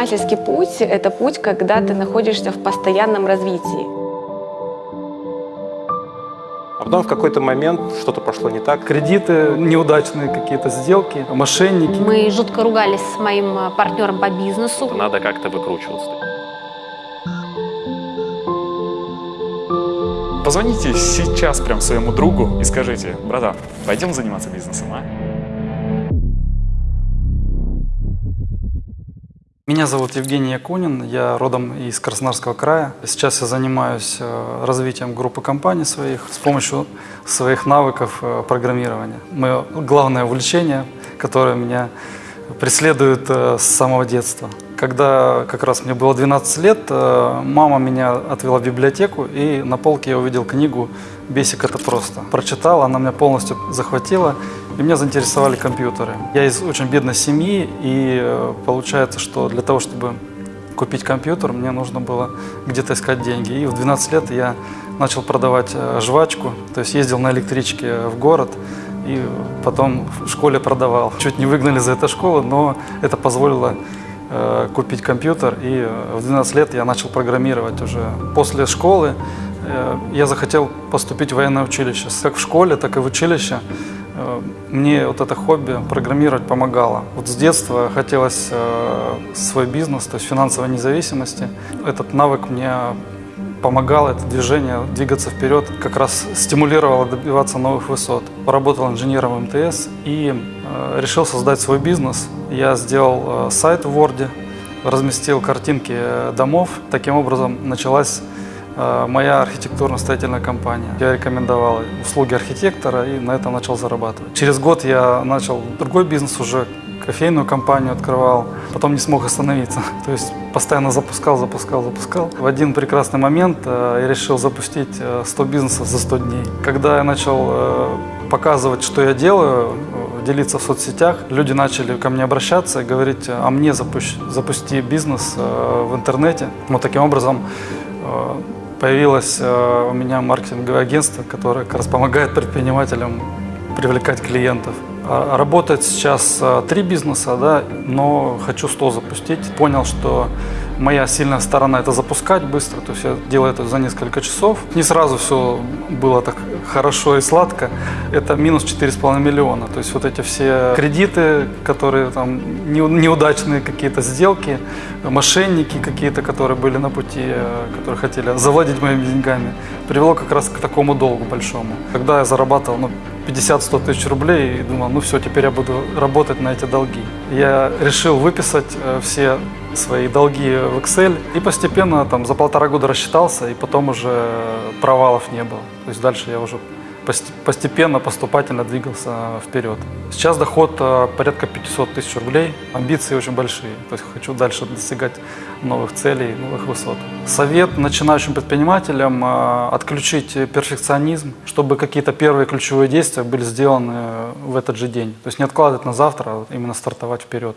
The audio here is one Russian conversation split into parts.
Предпринимательский путь – это путь, когда ты находишься в постоянном развитии. А потом в какой-то момент что-то пошло не так. Кредиты, неудачные какие-то сделки, мошенники. Мы жутко ругались с моим э, партнером по бизнесу. Надо как-то выкручиваться. Позвоните сейчас прям своему другу и скажите, братан, пойдем заниматься бизнесом, а? Меня зовут Евгений Якунин, я родом из Краснодарского края. Сейчас я занимаюсь э, развитием группы компаний своих с помощью своих навыков э, программирования. Мое главное увлечение, которое меня преследует э, с самого детства. Когда как раз мне было 12 лет, мама меня отвела в библиотеку, и на полке я увидел книгу «Бесик – это просто». Прочитал, она меня полностью захватила, и меня заинтересовали компьютеры. Я из очень бедной семьи, и э, получается, что для того, чтобы купить компьютер, мне нужно было где-то искать деньги. И в 12 лет я начал продавать э, жвачку, то есть ездил на электричке в город, и потом в школе продавал. Чуть не выгнали за эту школу, но это позволило э, купить компьютер, и в 12 лет я начал программировать уже. После школы я захотел поступить в военное училище. Как в школе, так и в училище Э, мне вот это хобби программировать помогало. Вот с детства хотелось э, свой бизнес, то есть финансовой независимости. Этот навык мне помогал, это движение, двигаться вперед, как раз стимулировало добиваться новых высот. Поработал инженером МТС и э, решил создать свой бизнес. Я сделал сайт в Word, разместил картинки домов. Таким образом началась Э, моя архитектурно-строительная компания. Я рекомендовал услуги архитектора и на этом начал зарабатывать. Через год я начал другой бизнес уже, кофейную компанию открывал, потом не смог остановиться. То есть постоянно запускал, запускал, запускал. В один прекрасный момент э, я решил запустить 100 э, бизнесов за 100 дней. Когда я начал показывать, что я делаю, делиться в соцсетях, люди начали ко мне обращаться и говорить, а мне запусти, запусти бизнес в интернете. Вот таким образом Появилось э, у меня маркетинговое агентство, которое как раз помогает предпринимателям привлекать клиентов. А, работает сейчас э, три бизнеса, да, но хочу 100 запустить. Понял, что моя сильная сторона это запускать быстро, то есть я делаю это за несколько часов. Не сразу все было так хорошо и сладко. Это минус 4,5 миллиона. То есть вот эти все кредиты, которые там неудачные какие-то сделки, мошенники какие-то, которые были на пути, э, которые хотели завладеть моими деньгами, привело как раз к такому долгу большому. Когда я зарабатывал ну, 50-100 тысяч рублей и думал, ну все, теперь я буду работать на эти долги. Я решил выписать э, все свои долги в Excel и постепенно там за полтора года рассчитался и потом уже провалов не было. То есть дальше я уже постепенно, поступательно двигался вперед. Сейчас доход э, порядка 500 тысяч рублей, амбиции очень большие, то есть хочу дальше достигать новых целей, новых высот. Совет начинающим предпринимателям э, отключить перфекционизм, чтобы какие-то первые ключевые действия были сделаны в этот же день. То есть не откладывать на завтра, а именно стартовать вперед.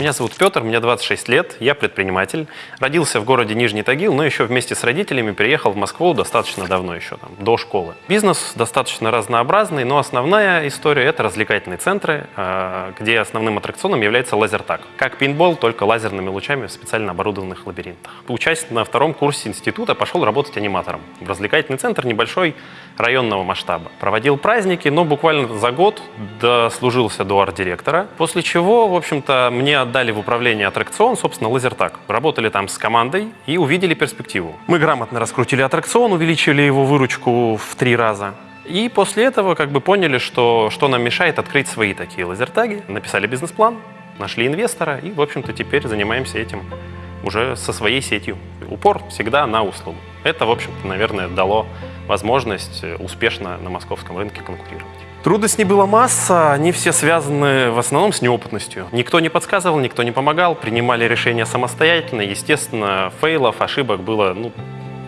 Меня зовут Петр, мне 26 лет, я предприниматель. Родился в городе Нижний Тагил, но еще вместе с родителями переехал в Москву достаточно давно еще, там, до школы. Бизнес достаточно разнообразный, но основная история – это развлекательные центры, а, где основным аттракционом является лазертаг. Как пейнтбол, только лазерными лучами в специально оборудованных лабиринтах. Учась на втором курсе института, пошел работать аниматором. В развлекательный центр небольшой районного масштаба. Проводил праздники, но буквально за год дослужился до арт-директора, после чего, в общем-то, мне отдали в управление аттракцион, собственно, Лазертак. Работали там с командой и увидели перспективу. Мы грамотно раскрутили аттракцион, увеличили его выручку в три раза. И после этого как бы поняли, что, что нам мешает открыть свои такие лазертаги. Написали бизнес-план, нашли инвестора и, в общем-то, теперь занимаемся этим уже со своей сетью. Упор всегда на услугу. Это, в общем-то, наверное, дало возможность успешно на московском рынке конкурировать. Трудностей была масса, они все связаны в основном с неопытностью. Никто не подсказывал, никто не помогал, принимали решения самостоятельно. Естественно, фейлов, ошибок было ну,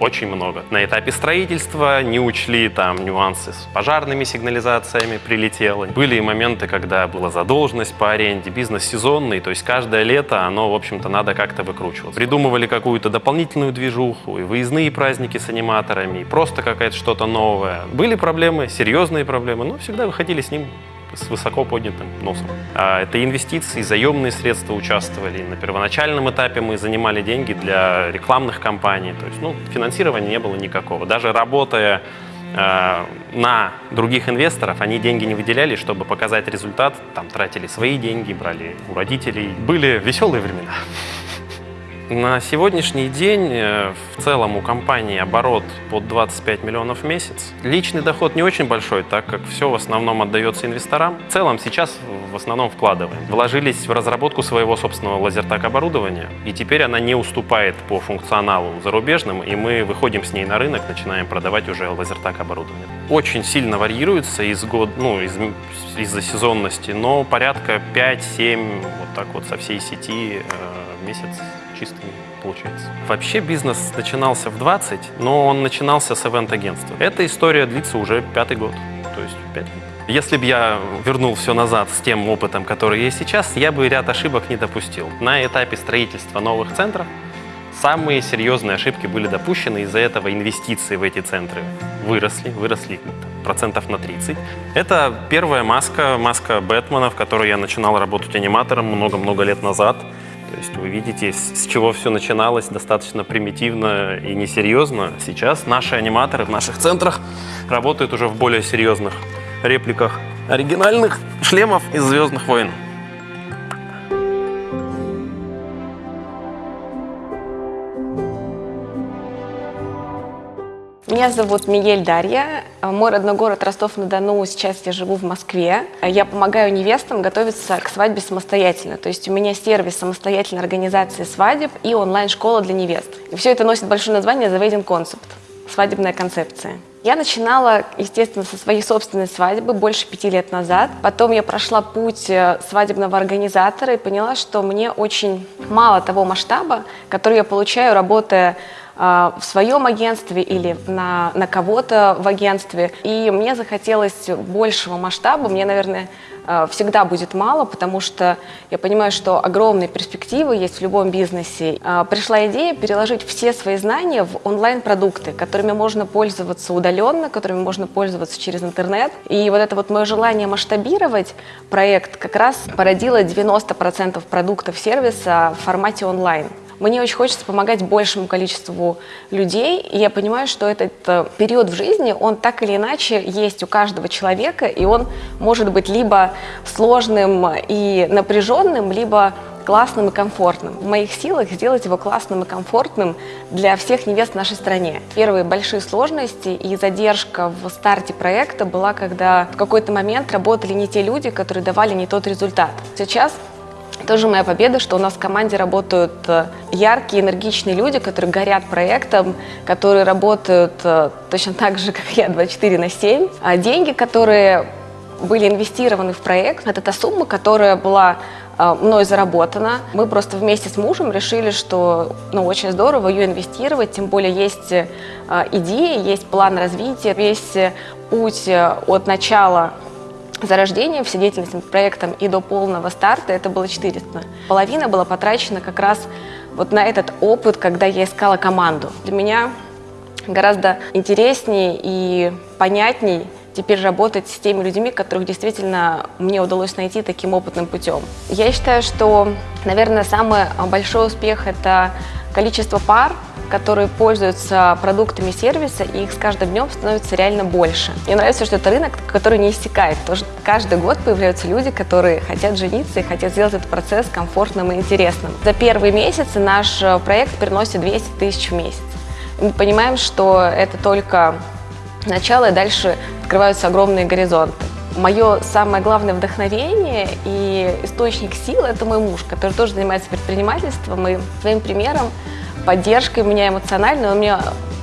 очень много. На этапе строительства не учли там нюансы с пожарными сигнализациями, прилетело. Были и моменты, когда была задолженность по аренде, бизнес сезонный, то есть каждое лето оно, в общем-то, надо как-то выкручиваться. Придумывали какую-то дополнительную движуху, и выездные праздники с аниматорами, и просто какая-то что-то новое. Были проблемы, серьезные проблемы, но всегда выходили с ним с высоко поднятым носом. А Это инвестиции, заемные средства участвовали. На первоначальном этапе мы занимали деньги для рекламных кампаний. То есть ну, финансирования не было никакого. Даже работая э, на других инвесторов, они деньги не выделяли, чтобы показать результат. Там тратили свои деньги, брали у родителей. Были веселые времена. На сегодняшний день э, в целом у компании оборот под 25 миллионов в месяц. Личный доход не очень большой, так как все в основном отдается инвесторам. В целом сейчас в основном вкладываем. Вложились в разработку своего собственного лазертак оборудования, и теперь она не уступает по функционалу зарубежным, и мы выходим с ней на рынок, начинаем продавать уже лазертак оборудование. Очень сильно варьируется из год, ну, из, из-за сезонности, но порядка 5-7 вот так вот со всей сети э, в месяц чистыми получается. Вообще бизнес начинался в 20, но он начинался с ивент-агентства. Эта история длится уже пятый год, то есть пять лет. Если бы я вернул все назад с тем опытом, который есть сейчас, я бы ряд ошибок не допустил. На этапе строительства новых центров самые серьезные ошибки были допущены, из-за этого инвестиции в эти центры выросли, выросли процентов на 30. Это первая маска, маска Бэтмена, в которой я начинал работать аниматором много-много лет назад. То есть вы видите, с чего все начиналось достаточно примитивно и несерьезно. Сейчас наши аниматоры в наших центрах работают уже в более серьезных репликах оригинальных шлемов из «Звездных войн». Меня зовут Мигель Дарья. Мой родной город Ростов-на-Дону. Сейчас я живу в Москве. Я помогаю невестам готовиться к свадьбе самостоятельно. То есть у меня сервис самостоятельной организации свадеб и онлайн-школа для невест. И все это носит большое название The Wedding Concept. Свадебная концепция. Я начинала, естественно, со своей собственной свадьбы больше пяти лет назад. Потом я прошла путь э, свадебного организатора и поняла, что мне очень мало того масштаба, который я получаю, работая в своем агентстве или на, на кого-то в агентстве. И мне захотелось большего масштаба. Мне, наверное, а, всегда будет мало, потому что я понимаю, что огромные перспективы есть в любом бизнесе. А, пришла идея переложить все свои знания в онлайн-продукты, которыми можно пользоваться удаленно, которыми можно пользоваться через интернет. И вот это вот мое желание масштабировать проект как раз породило 90% продуктов сервиса в формате онлайн. Мне очень хочется помогать большему количеству людей, и я понимаю, что этот э, период в жизни, он так или иначе есть у каждого человека, и он может быть либо сложным и напряженным, либо классным и комфортным. В моих силах сделать его классным и комфортным для всех невест в нашей стране. Первые большие сложности и задержка в старте проекта была, когда в какой-то момент работали не те люди, которые давали не тот результат. Сейчас тоже моя победа, что у нас в команде работают э, яркие, энергичные люди, которые горят проектом, которые работают э, точно так же, как я, 24 на 7. А деньги, которые были инвестированы в проект, это та сумма, которая была э, мной заработана. Мы просто вместе с мужем решили, что ну, очень здорово ее инвестировать, тем более есть идеи, есть план развития, весь путь от начала зарождения, все деятельность над проектом и до полного старта это было 400. Половина была потрачена как раз вот на этот опыт, когда я искала команду. Для меня гораздо интереснее и понятней теперь работать с теми людьми, которых действительно мне удалось найти таким опытным путем. Я считаю, что, наверное, самый большой успех – это количество пар, которые пользуются продуктами сервиса, и их с каждым днем становится реально больше. Мне нравится, что это рынок, который не иссякает. Тоже каждый год появляются люди, которые хотят жениться и хотят сделать этот процесс комфортным и интересным. За первые месяцы наш э, проект приносит 200 тысяч в месяц. Мы понимаем, что это только начало, и дальше открываются огромные горизонты. Мое самое главное вдохновение и источник сил – это мой муж, который тоже занимается предпринимательством, и своим примером поддержкой меня эмоционально, он меня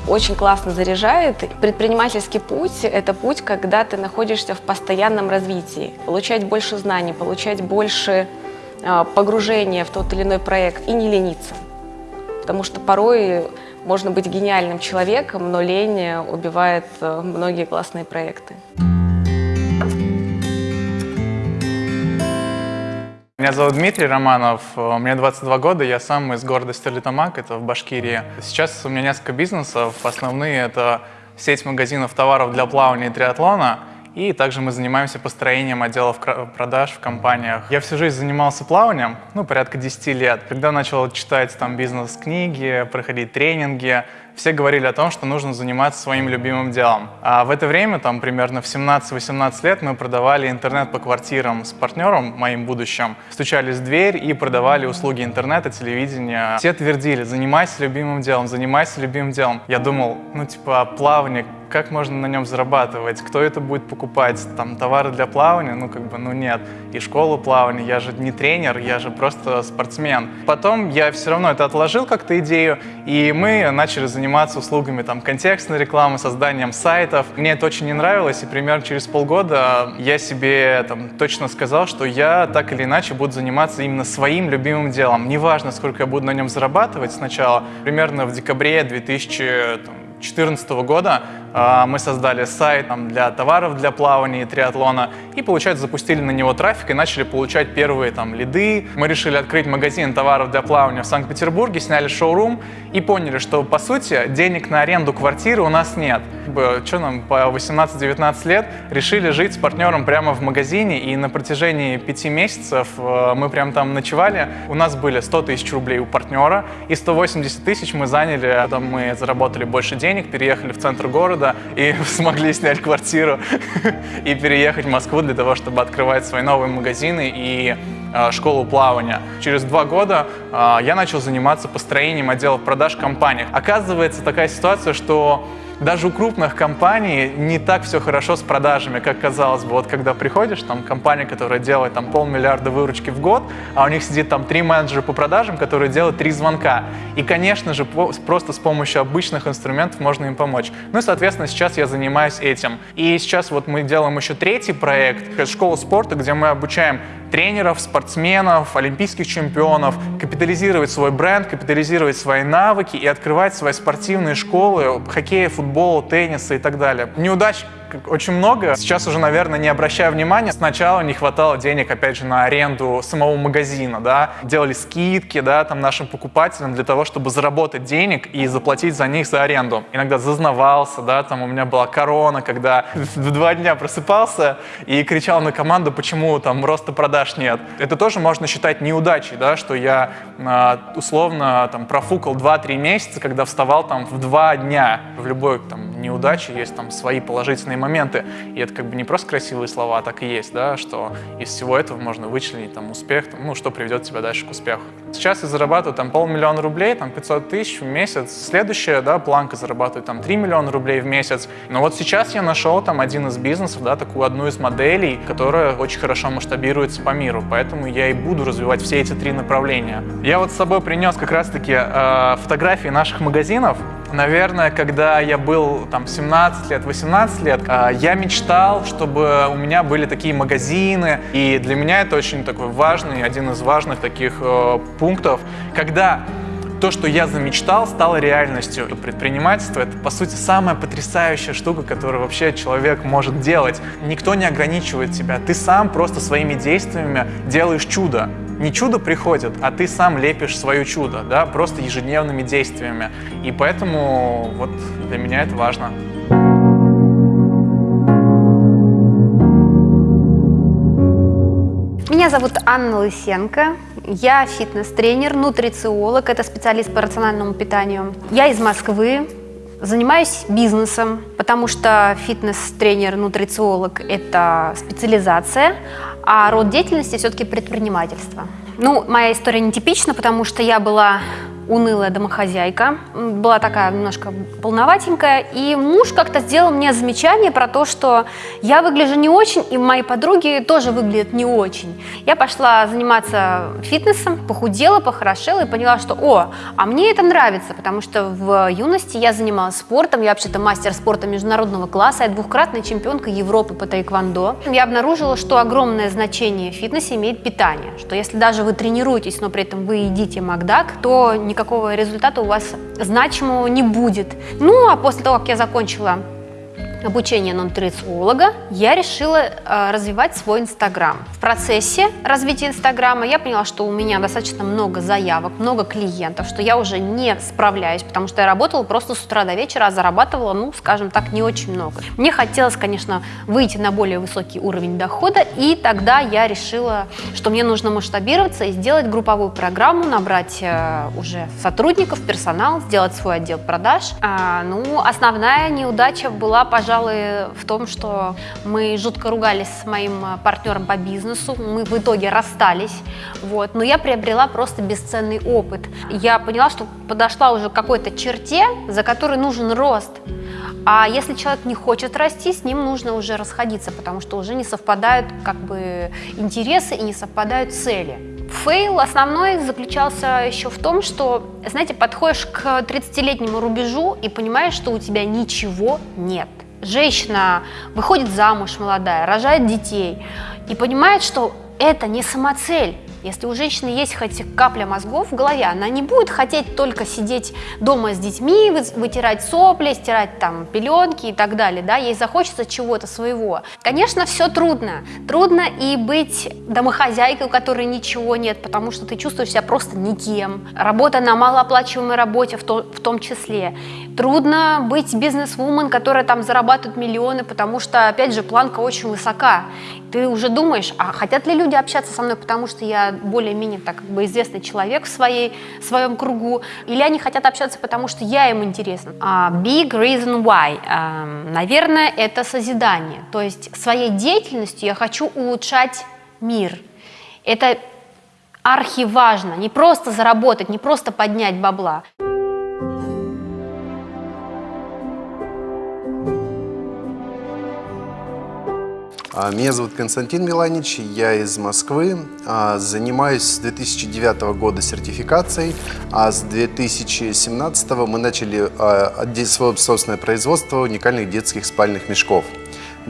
очень классно заряжает. Предпринимательский путь – это путь, когда ты находишься в постоянном развитии. Получать больше знаний, получать больше а, погружения в тот или иной проект и не лениться. Потому что порой Можно быть гениальным человеком, но лень убивает э, многие классные проекты. Меня зовут Дмитрий Романов, э, мне 22 года, я сам из города Стерлитамак, это в Башкирии. Сейчас у меня несколько бизнесов, основные это сеть магазинов товаров для плавания и триатлона, и также мы занимаемся построением отделов продаж в компаниях. Я всю жизнь занимался плаванием, ну, порядка 10 лет. Когда начал читать там бизнес-книги, проходить тренинги, все говорили о том, что нужно заниматься своим любимым делом. А в это время, там примерно в 17-18 лет, мы продавали интернет по квартирам с партнером, моим будущим, стучались в дверь и продавали услуги интернета, телевидения. Все твердили, занимайся любимым делом, занимайся любимым делом. Я думал, ну типа плавание, как можно на нем зарабатывать, кто это будет покупать, там товары для плавания, ну как бы, ну нет. И школу плавания, я же не тренер, я же просто спортсмен. Потом я все равно это отложил как-то идею, и мы начали заниматься услугами там контекстной рекламы, созданием сайтов. Мне это очень не нравилось, и примерно через полгода я себе там точно сказал, что я так или иначе буду заниматься именно своим любимым делом. Неважно, сколько я буду на нем зарабатывать сначала. Примерно в декабре 2014 года а, мы создали сайт для товаров для плавания и триатлона и, получается, запустили на него трафик и начали получать первые там лиды. Мы решили открыть магазин товаров для плавания в Санкт-Петербурге, сняли шоурум и поняли, что, по сути, денег на аренду квартиры у нас нет. Что нам, по 18-19 лет решили жить с партнером прямо в магазине и на протяжении пяти месяцев э, мы прям там ночевали. У нас были 100 тысяч рублей у партнера и 180 тысяч мы заняли, там мы заработали больше денег, переехали в центр города, и смогли снять квартиру и переехать в Москву для того, чтобы открывать свои новые магазины и э, школу плавания. Через два года э, я начал заниматься построением отделов продаж в. Оказывается такая ситуация, что даже у крупных компаний не так все хорошо с продажами, как казалось бы. Вот когда приходишь, там компания, которая делает там полмиллиарда выручки в год, а у них сидит там три менеджера по продажам, которые делают три звонка. И, конечно же, просто с помощью обычных инструментов можно им помочь. Ну и, соответственно, сейчас я занимаюсь этим. И сейчас вот мы делаем еще третий проект, школа спорта, где мы обучаем тренеров, спортсменов, олимпийских чемпионов, капитализировать свой бренд, капитализировать свои навыки и открывать свои спортивные школы хоккея, футбола, тенниса и так далее. Неудач очень много. Сейчас уже, наверное, не обращаю внимания. Сначала не хватало денег, опять же, на аренду самого магазина, да. Делали скидки, да, там нашим покупателям для того, чтобы заработать денег и заплатить за них за аренду. Иногда зазнавался, да, там у меня была корона, когда в два дня просыпался и кричал на команду, почему там роста продаж нет. Это тоже можно считать неудачей, да, что я а, условно там профукал 2-3 месяца, когда вставал там в два дня. В любой там неудаче есть там свои положительные моменты. И это как бы не просто красивые слова, а так и есть, да, что из всего этого можно вычленить там успех, ну, что приведет тебя дальше к успеху. Сейчас я зарабатываю там полмиллиона рублей, там 500 тысяч в месяц. Следующая, да, планка зарабатывает там 3 миллиона рублей в месяц. Но вот сейчас я нашел там один из бизнесов, да, такую одну из моделей, которая очень хорошо масштабируется по миру. Поэтому я и буду развивать все эти три направления. Я вот с собой принес как раз-таки э, фотографии наших магазинов. Наверное, когда я был там 17 лет, 18 лет, а, я мечтал, чтобы у меня были такие магазины, и для меня это очень такой важный, один из важных таких э, пунктов, когда то, что я замечтал, стало реальностью. Предпринимательство — это, по сути, самая потрясающая штука, которую вообще человек может делать. Никто не ограничивает тебя. Ты сам просто своими действиями делаешь чудо. Не чудо приходит, а ты сам лепишь свое чудо, да, просто ежедневными действиями. И поэтому вот для меня это важно. Меня зовут Анна Лысенко. Я фитнес-тренер, нутрициолог, это специалист по рациональному питанию. Я из Москвы, занимаюсь бизнесом, потому что фитнес-тренер, нутрициолог – это специализация, а род деятельности все-таки предпринимательство. Ну, моя история нетипична, потому что я была унылая домохозяйка, была такая немножко полноватенькая, и муж как-то сделал мне замечание про то, что я выгляжу не очень, и мои подруги тоже выглядят не очень. Я пошла заниматься фитнесом, похудела, похорошела и поняла, что, о, а мне это нравится, потому что в юности я занималась спортом, я вообще-то мастер спорта международного класса, я двухкратная чемпионка Европы по тайквандо. Я обнаружила, что огромное значение в фитнесе имеет питание, что если даже вы тренируетесь, но при этом вы едите Макдак, то никак никакого результата у вас значимого не будет. Ну, а после того, как я закончила обучения нутрициолога, я решила э, развивать свой Инстаграм. В процессе развития Инстаграма я поняла, что у меня достаточно много заявок, много клиентов, что я уже не справляюсь, потому что я работала просто с утра до вечера, а зарабатывала, ну, скажем так, не очень много. Мне хотелось, конечно, выйти на более высокий уровень дохода, и тогда я решила, что мне нужно масштабироваться и сделать групповую программу, набрать э, уже сотрудников, персонал, сделать свой отдел продаж. А, ну, основная неудача была, пожалуй, пожалуй, в том, что мы жутко ругались с моим а, партнером по бизнесу, мы в итоге расстались, вот, но я приобрела просто бесценный опыт. Я поняла, что подошла уже к какой-то черте, за которой нужен рост, а если человек не хочет расти, с ним нужно уже расходиться, потому что уже не совпадают как бы интересы и не совпадают цели. Фейл основной заключался еще в том, что, знаете, подходишь к 30-летнему рубежу и понимаешь, что у тебя ничего нет женщина выходит замуж молодая, рожает детей и понимает, что это не самоцель, если у женщины есть хоть капля мозгов в голове, она не будет хотеть только сидеть дома с детьми, вытирать сопли, стирать там пеленки и так далее, да, ей захочется чего-то своего. Конечно, все трудно. Трудно и быть домохозяйкой, у которой ничего нет, потому что ты чувствуешь себя просто никем. Работа на малооплачиваемой работе в, то, в том числе. Трудно быть бизнес-вумен, которая там зарабатывает миллионы, потому что, опять же, планка очень высока. Ты уже думаешь, а хотят ли люди общаться со мной, потому что я более-менее так как бы известный человек в своей, в своем кругу, или они хотят общаться, потому что я им интересна. Uh, big reason why. Uh, наверное, это созидание. То есть своей деятельностью я хочу улучшать мир. Это архиважно. Не просто заработать, не просто поднять бабла. Меня зовут Константин Миланич, я из Москвы. А, занимаюсь с 2009 года сертификацией, а с 2017 мы начали а, свое собственное производство уникальных детских спальных мешков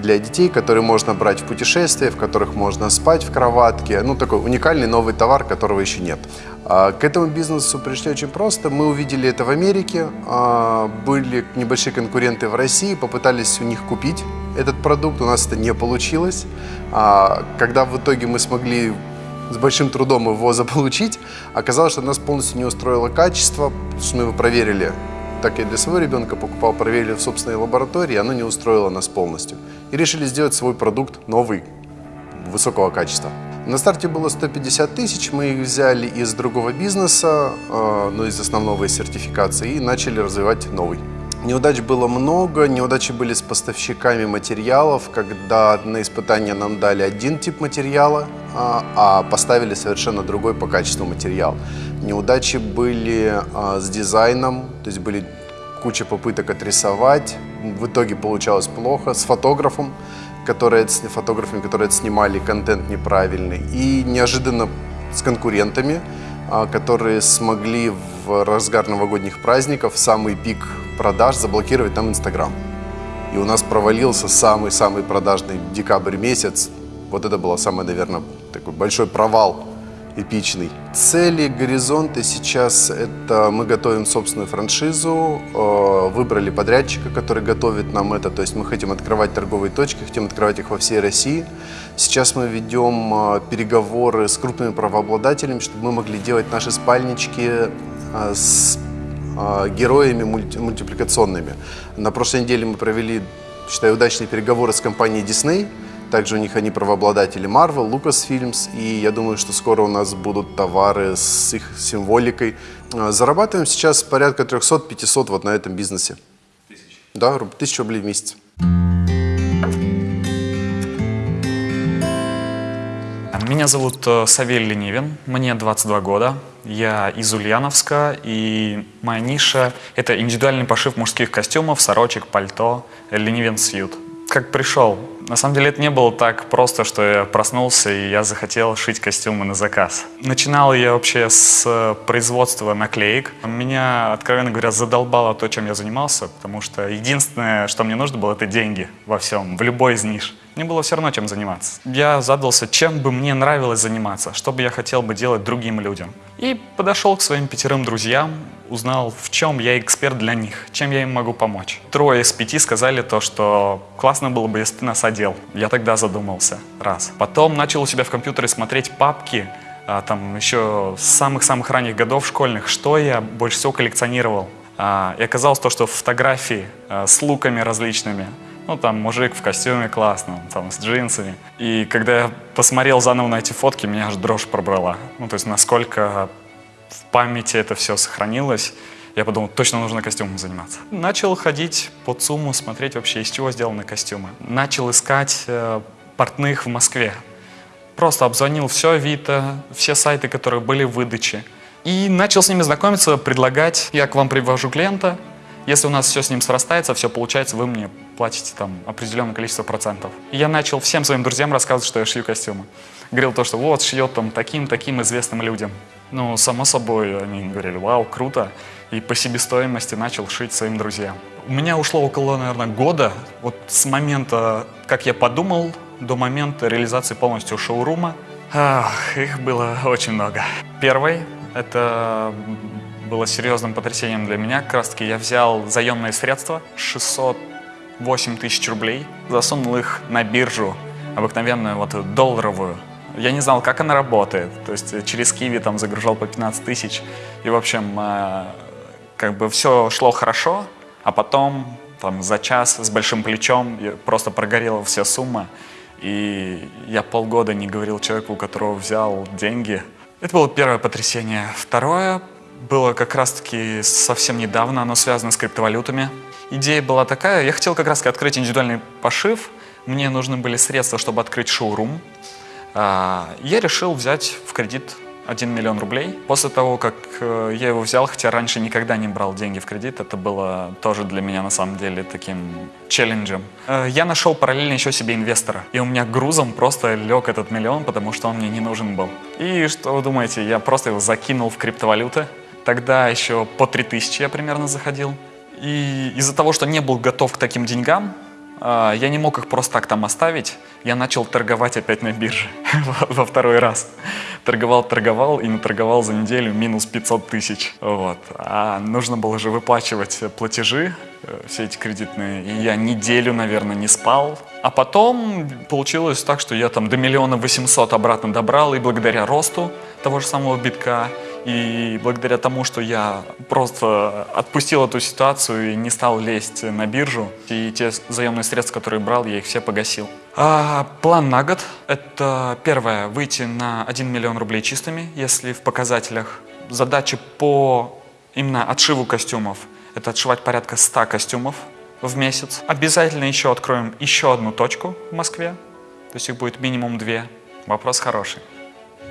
для детей, которые можно брать в путешествия, в которых можно спать в кроватке. Ну, такой уникальный новый товар, которого еще нет. К этому бизнесу пришли очень просто. Мы увидели это в Америке, были небольшие конкуренты в России, попытались у них купить этот продукт, у нас это не получилось. А когда в итоге мы смогли с большим трудом его заполучить, оказалось, что нас полностью не устроило качество, что мы его проверили. Так я для своего ребенка покупал, проверили в собственной лаборатории, оно не устроило нас полностью. И решили сделать свой продукт новый, высокого качества. На старте было 150 тысяч, мы их взяли из другого бизнеса, э, ну, из основного из сертификации, и начали развивать новый. Неудач было много, неудачи были с поставщиками материалов, когда на испытание нам дали один тип материала, а, а поставили совершенно другой по качеству материал. Неудачи были а, с дизайном, то есть были куча попыток отрисовать, в итоге получалось плохо, с фотографом, которые, фотографами, которые снимали контент неправильный, и неожиданно с конкурентами, которые смогли в разгар новогодних праздников, самый пик продаж заблокировать нам Инстаграм. И у нас провалился самый-самый продажный декабрь месяц. Вот это было самый, наверное, такой большой провал эпичный. Цели, горизонты сейчас это мы готовим собственную франшизу, э, выбрали подрядчика, который готовит нам это, то есть мы хотим открывать торговые точки, хотим открывать их во всей России. Сейчас мы ведем э, переговоры с крупными правообладателями, чтобы мы могли делать наши спальнички э, с а, героями мульти мультипликационными. На прошлой неделе мы провели, считаю, удачные переговоры с компанией Disney. Также у них они правообладатели Marvel, Lucasfilms. И я думаю, что скоро у нас будут товары с их символикой. А, зарабатываем сейчас порядка 300-500 вот на этом бизнесе. Тысяч? Да, тысячу рублей в месяц. Меня зовут э, Савель Ленивин, мне 22 года. Я из Ульяновска, и моя ниша — это индивидуальный пошив мужских костюмов, сорочек, пальто, Ленивин Сьют. Как пришел? На самом деле это не было так просто, что я проснулся и я захотел шить костюмы на заказ. Начинал я вообще с производства наклеек. Меня, откровенно говоря, задолбало то, чем я занимался, потому что единственное, что мне нужно было, это деньги во всем, в любой из ниш. Мне было все равно, чем заниматься. Я задался, чем бы мне нравилось заниматься, что бы я хотел бы делать другим людям. И подошел к своим пятерым друзьям, узнал, в чем я эксперт для них, чем я им могу помочь. Трое из пяти сказали то, что классно было бы, если ты нас одел. Я тогда задумался, раз. Потом начал у себя в компьютере смотреть папки, а, там еще с самых-самых ранних годов школьных, что я больше всего коллекционировал. А, и оказалось то, что фотографии а, с луками различными, ну, там, мужик в костюме классном, там, с джинсами. И когда я посмотрел заново на эти фотки, меня аж дрожь пробрала. Ну, то есть, насколько в памяти это все сохранилось, я подумал, точно нужно костюмом заниматься. Начал ходить по ЦУМу, смотреть вообще, из чего сделаны костюмы. Начал искать э, портных в Москве. Просто обзвонил все Авито, все сайты, которые были в выдаче. И начал с ними знакомиться, предлагать, я к вам привожу клиента, если у нас все с ним срастается, все получается, вы мне платите там определенное количество процентов. И я начал всем своим друзьям рассказывать, что я шью костюмы. Говорил то, что вот, шьет там таким-таким известным людям. Ну, само собой, они говорили, вау, круто. И по себестоимости начал шить своим друзьям. У меня ушло около, наверное, года, вот с момента, как я подумал, до момента реализации полностью шоурума. Ах, их было очень много. Первый — это было серьезным потрясением для меня. Как раз таки я взял заемные средства, 608 тысяч рублей, засунул их на биржу, обыкновенную вот долларовую. Я не знал, как она работает. То есть через Киви там загружал по 15 тысяч. И, в общем, э, как бы все шло хорошо, а потом там за час с большим плечом просто прогорела вся сумма. И я полгода не говорил человеку, у которого взял деньги. Это было первое потрясение. Второе было как раз-таки совсем недавно, оно связано с криптовалютами. Идея была такая, я хотел как раз открыть индивидуальный пошив, мне нужны были средства, чтобы открыть шоурум. А, я решил взять в кредит 1 миллион рублей. После того, как э, я его взял, хотя раньше никогда не брал деньги в кредит, это было тоже для меня на самом деле таким челленджем. Э, я нашел параллельно еще себе инвестора, и у меня грузом просто лег этот миллион, потому что он мне не нужен был. И что вы думаете, я просто его закинул в криптовалюты, Тогда еще по 3000 я примерно заходил. И из-за того, что не был готов к таким деньгам, а, я не мог их просто так там оставить. Я начал торговать опять на бирже во второй раз. Торговал, торговал и наторговал за неделю минус 500 тысяч. Вот. А нужно было же выплачивать платежи, э, все эти кредитные. И я неделю, наверное, не спал. А потом получилось так, что я там до миллиона восемьсот обратно добрал. И благодаря росту того же самого битка и благодаря тому, что я просто отпустил эту ситуацию и не стал лезть на биржу, и те заемные средства, которые брал, я их все погасил. А, план на год – это первое – выйти на 1 миллион рублей чистыми, если в показателях. Задача по именно отшиву костюмов – это отшивать порядка 100 костюмов в месяц. Обязательно еще откроем еще одну точку в Москве, то есть их будет минимум две. Вопрос хороший.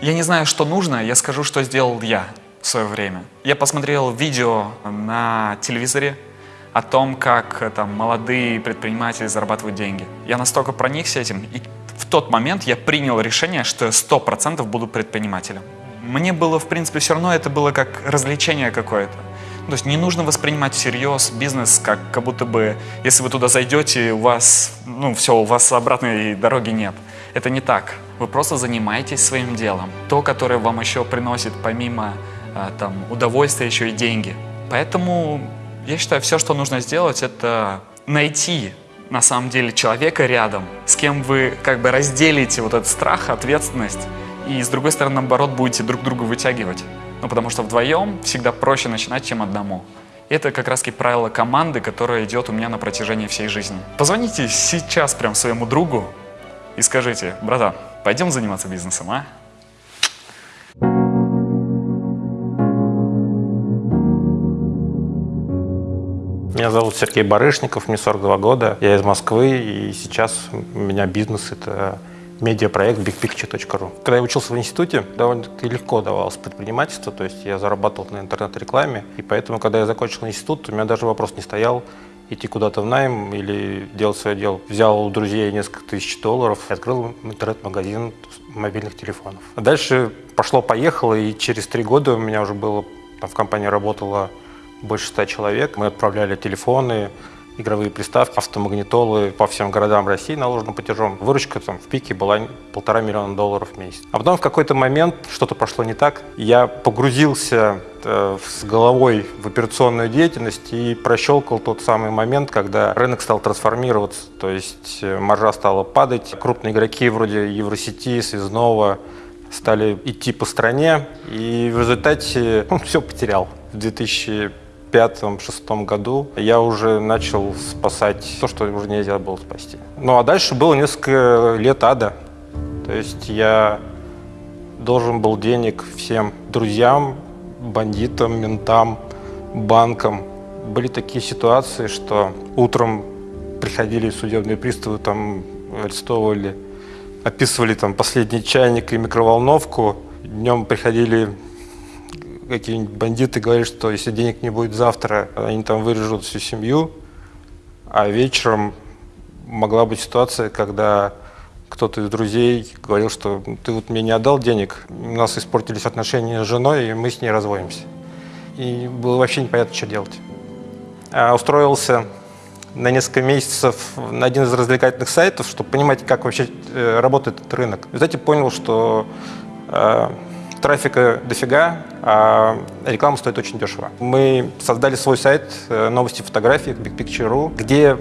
Я не знаю, что нужно, я скажу, что сделал я в свое время. Я посмотрел видео на телевизоре о том, как э, там молодые предприниматели зарабатывают деньги. Я настолько проникся этим, и в тот момент я принял решение, что я сто процентов буду предпринимателем. Мне было, в принципе, все равно это было как развлечение какое-то. То есть не нужно воспринимать всерьез бизнес, как, как будто бы, если вы туда зайдете, у вас, ну все, у вас обратной дороги нет. Это не так. Вы просто занимаетесь своим делом. То, которое вам еще приносит помимо а, там, удовольствия еще и деньги. Поэтому я считаю, все, что нужно сделать, это найти на самом деле человека рядом, с кем вы как бы разделите вот этот страх, ответственность, и с другой стороны, наоборот, будете друг друга вытягивать. Ну, потому что вдвоем всегда проще начинать, чем одному. Это как раз правило команды, которое идет у меня на протяжении всей жизни. Позвоните сейчас прям своему другу и скажите, братан, Пойдем заниматься бизнесом, а? Меня зовут Сергей Барышников, мне 42 года, я из Москвы, и сейчас у меня бизнес – это медиапроект bigpicture.ru. Когда я учился в институте, довольно-таки легко давалось предпринимательство, то есть я зарабатывал на интернет-рекламе, и поэтому, когда я закончил институт, у меня даже вопрос не стоял, идти куда-то в найм или делать свое дело. Взял у друзей несколько тысяч долларов и открыл интернет-магазин мобильных телефонов. А дальше пошло-поехало, и через три года у меня уже было, там в компании работало больше ста человек. Мы отправляли телефоны, игровые приставки, автомагнитолы по всем городам России наложенным платежом. Выручка там в пике была полтора миллиона долларов в месяц. А потом в какой-то момент что-то пошло не так. Я погрузился с головой в операционную деятельность и прощелкал тот самый момент, когда рынок стал трансформироваться. То есть э, маржа стала падать. Крупные игроки вроде Евросети, Связного стали идти по стране. И в результате он все потерял. В 2000 пятом-шестом году я уже начал спасать то, что уже нельзя было спасти. Ну а дальше было несколько лет ада. То есть я должен был денег всем друзьям, бандитам, ментам, банкам. Были такие ситуации, что утром приходили судебные приставы, там арестовывали, описывали там последний чайник и микроволновку. Днем приходили какие-нибудь бандиты говорят, что если денег не будет завтра, они там вырежут всю семью, а вечером могла быть ситуация, когда кто-то из друзей говорил, что ты вот мне не отдал денег, у нас испортились отношения с женой, и мы с ней разводимся. И было вообще непонятно, что делать. А устроился на несколько месяцев на один из развлекательных сайтов, чтобы понимать, как вообще э, работает этот рынок. В результате понял, что э, Трафика дофига, а реклама стоит очень дешево. Мы создали свой сайт э, новости фотографий Big Picture.ru, где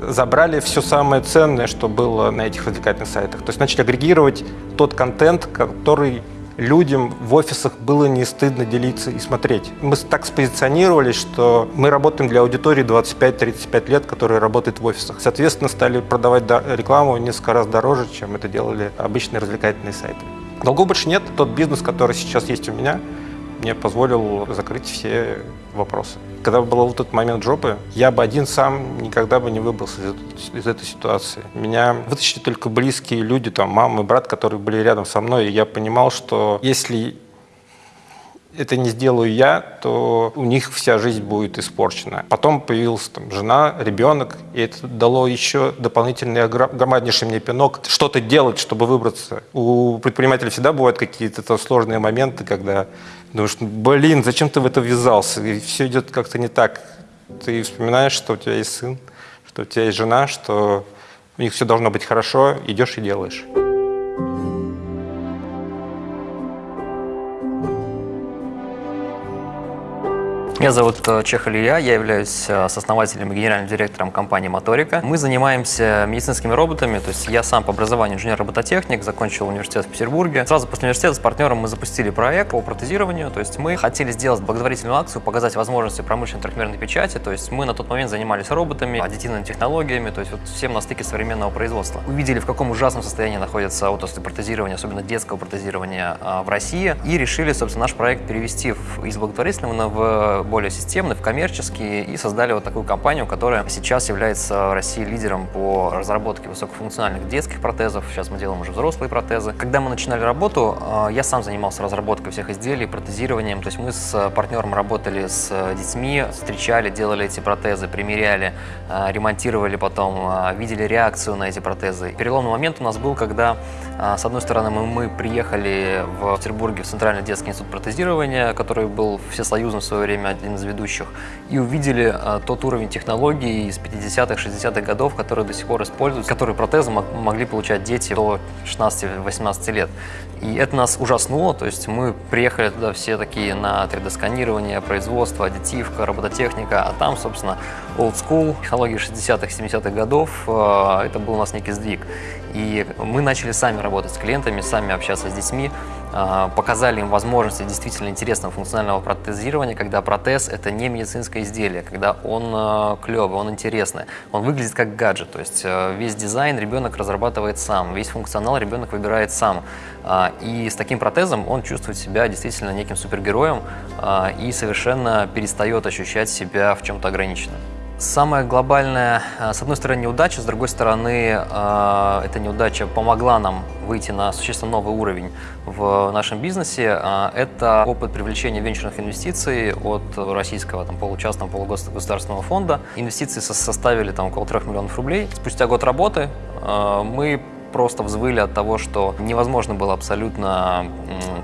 забрали все самое ценное, что было на этих развлекательных сайтах. То есть начали агрегировать тот контент, который людям в офисах было не стыдно делиться и смотреть. Мы так спозиционировались, что мы работаем для аудитории 25-35 лет, которая работает в офисах. Соответственно, стали продавать рекламу несколько раз дороже, чем это делали обычные развлекательные сайты. Долгов больше нет. Тот бизнес, который сейчас есть у меня, мне позволил закрыть все вопросы. Когда был вот этот момент жопы, я бы один сам никогда бы не выбрался из, из этой ситуации. Меня вытащили только близкие люди, там, мама и брат, которые были рядом со мной, и я понимал, что если это не сделаю я, то у них вся жизнь будет испорчена. Потом появилась там, жена, ребенок, и это дало еще дополнительный громаднейший мне пинок. Что-то делать, чтобы выбраться. У предпринимателя всегда бывают какие-то сложные моменты, когда думаешь, блин, зачем ты в это ввязался? И все идет как-то не так. Ты вспоминаешь, что у тебя есть сын, что у тебя есть жена, что у них все должно быть хорошо, идешь и делаешь. Меня зовут э, Чех Илья, я являюсь э, сооснователем и генеральным директором компании «Моторика». Мы занимаемся медицинскими роботами, то есть я сам по образованию инженер-робототехник, закончил университет в Петербурге. Сразу после университета с партнером мы запустили проект по протезированию, то есть мы хотели сделать благотворительную акцию, показать возможности промышленной трехмерной печати, то есть мы на тот момент занимались роботами, аддитивными технологиями, то есть вот всем на стыке современного производства. Увидели, в каком ужасном состоянии находится отрасль протезирования, особенно детского протезирования а, в России, и решили, собственно, наш проект перевести из благотворительного в более системный, в коммерческий, и создали вот такую компанию, которая сейчас является в России лидером по разработке высокофункциональных детских протезов. Сейчас мы делаем уже взрослые протезы. Когда мы начинали работу, э, я сам занимался разработкой всех изделий, протезированием. То есть мы с партнером работали с детьми, встречали, делали эти протезы, примеряли, э, ремонтировали потом, э, видели реакцию на эти протезы. Переломный момент у нас был, когда, с одной стороны, мы, мы приехали в Петербурге в Центральный детский институт протезирования, который был всесоюзным в свое время один из ведущих, и увидели а, тот уровень технологий из 50-х, 60-х годов, которые до сих пор используются, которые протезы могли получать дети до 16-18 лет. И это нас ужаснуло, то есть мы приехали туда все такие на 3D-сканирование, производство, аддитивка, робототехника, а там, собственно, old school, технологии 60-х, 70-х годов, а, это был у нас некий сдвиг. И мы начали сами работать с клиентами, сами общаться с детьми, показали им возможности действительно интересного функционального протезирования, когда протез – это не медицинское изделие, когда он а, клевый, он интересный, он выглядит как гаджет, то есть а, весь дизайн ребенок разрабатывает сам, весь функционал ребенок выбирает сам. И с таким протезом он чувствует себя действительно неким супергероем и совершенно перестает ощущать себя в чем-то ограниченным. Самая глобальная, э, с одной стороны, неудача, с другой стороны, э, эта неудача помогла нам выйти на существенно новый уровень в нашем бизнесе. Э, это опыт привлечения венчурных инвестиций от российского там, получастного полугосударственного фонда. Инвестиции составили там, около 3 миллионов рублей. Спустя год работы мы просто взвыли от того, что невозможно было абсолютно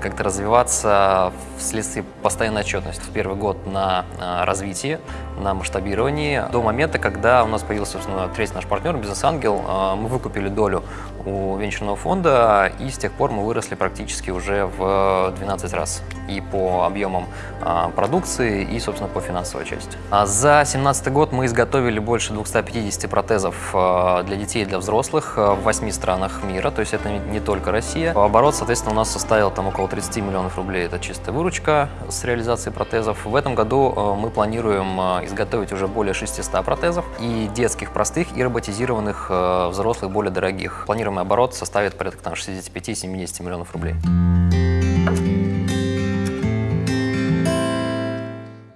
как-то развиваться вследствие постоянной отчетности. Первый год на а, развитии, на масштабировании, до момента, когда у нас появился, собственно, третий наш партнер, бизнес-ангел, а, мы выкупили долю у венчурного фонда, и с тех пор мы выросли практически уже в 12 раз и по объемам а, продукции, и, собственно, по финансовой части. А за 2017 год мы изготовили больше 250 протезов а, для детей и для взрослых в 8 странах мира, то есть это не только Россия. Оборот, соответственно, у нас составил там около 30 миллионов рублей, это чистая выручка с реализацией протезов. В этом году мы планируем изготовить уже более 600 протезов, и детских простых, и роботизированных взрослых более дорогих. Планируем планируемый оборот составит порядка 65-70 миллионов рублей.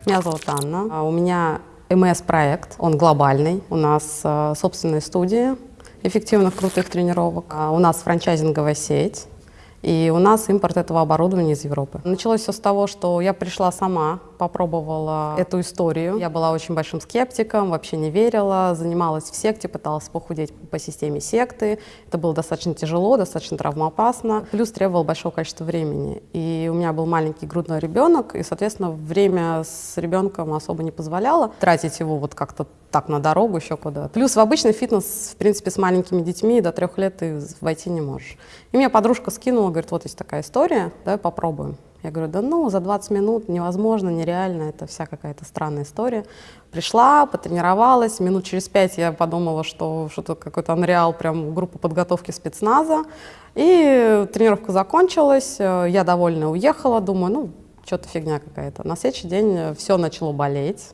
Меня зовут Анна. А у меня МС-проект, он глобальный. У нас э, собственная студия эффективных крутых тренировок. А у нас франчайзинговая сеть. И у нас импорт этого оборудования из Европы. Началось все с того, что я пришла сама, попробовала эту историю. Я была очень большим скептиком, вообще не верила, занималась в секте, пыталась похудеть по системе секты. Это было достаточно тяжело, достаточно травмоопасно. Плюс требовало большого количества времени. И у меня был маленький грудной ребенок, и, соответственно, время с ребенком особо не позволяло тратить его вот как-то так на дорогу еще куда-то. Плюс в обычный фитнес, в принципе, с маленькими детьми до трех лет ты войти не можешь. И меня подружка скинула, говорит, вот есть такая история, давай попробуем. Я говорю, да ну, за 20 минут невозможно, нереально, это вся какая-то странная история. Пришла, потренировалась, минут через пять я подумала, что что-то какой-то анреал, прям группа подготовки спецназа. И тренировка закончилась, я довольно уехала, думаю, ну, что-то фигня какая-то. На следующий день все начало болеть.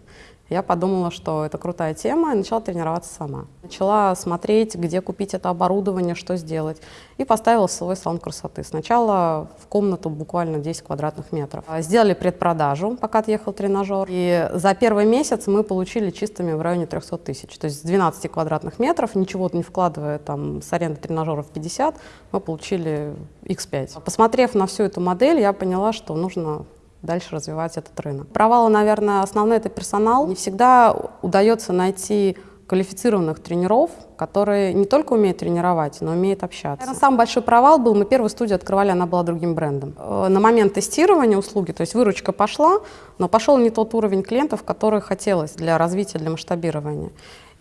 Я подумала, что это крутая тема, и начала тренироваться сама. Начала смотреть, где купить это оборудование, что сделать. И поставила свой салон красоты. Сначала в комнату буквально 10 квадратных метров. Сделали предпродажу, пока отъехал тренажер. И за первый месяц мы получили чистыми в районе 300 тысяч. То есть с 12 квадратных метров, ничего не вкладывая там с аренды тренажеров 50, мы получили X5. Посмотрев на всю эту модель, я поняла, что нужно дальше развивать этот рынок. Провалы, наверное, основной это персонал. Не всегда удается найти квалифицированных тренеров, которые не только умеют тренировать, но умеют общаться. Наверное, самый большой провал был, мы первую студию открывали, она была другим брендом. Э, на момент тестирования услуги, то есть выручка пошла, но пошел не тот уровень клиентов, который хотелось для развития, для масштабирования.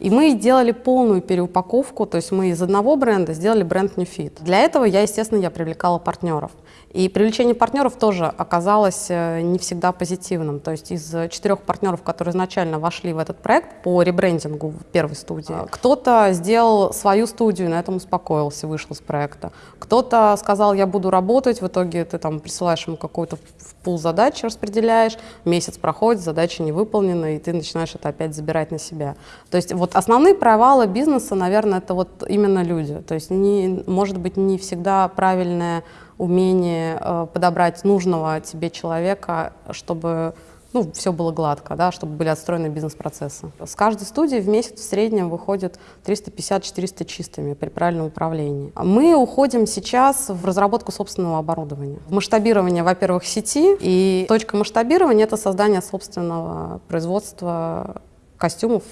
И мы делали полную переупаковку, то есть мы из одного бренда сделали бренд New Fit. Для этого я, естественно, я привлекала партнеров. И привлечение партнеров тоже оказалось э, не всегда позитивным. То есть из четырех партнеров, которые изначально вошли в этот проект по ребрендингу в первой студии, кто-то сделал свою студию, на этом успокоился, вышел из проекта. Кто-то сказал, я буду работать, в итоге ты там присылаешь ему какой-то пул задач, распределяешь, месяц проходит, задача не выполнена, и ты начинаешь это опять забирать на себя. То есть вот основные провалы бизнеса, наверное, это вот именно люди. То есть не, может быть не всегда правильная умение э, подобрать нужного тебе человека, чтобы ну, все было гладко, да, чтобы были отстроены бизнес-процессы. С каждой студии в месяц в среднем выходит 350-400 чистыми при правильном управлении. Мы уходим сейчас в разработку собственного оборудования. В масштабирование, во-первых, сети, и точка масштабирования — это создание собственного производства костюмов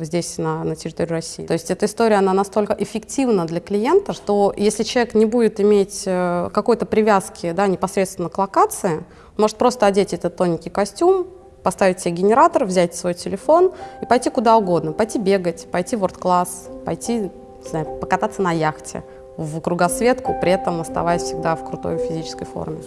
здесь, на, на территории России. То есть эта история, она настолько эффективна для клиента, что если человек не будет иметь э, какой-то привязки да, непосредственно к локации, может просто одеть этот тоненький костюм, поставить себе генератор, взять свой телефон и пойти куда угодно. Пойти бегать, пойти в world-класс, пойти не знаю, покататься на яхте, в кругосветку, при этом оставаясь всегда в крутой физической форме.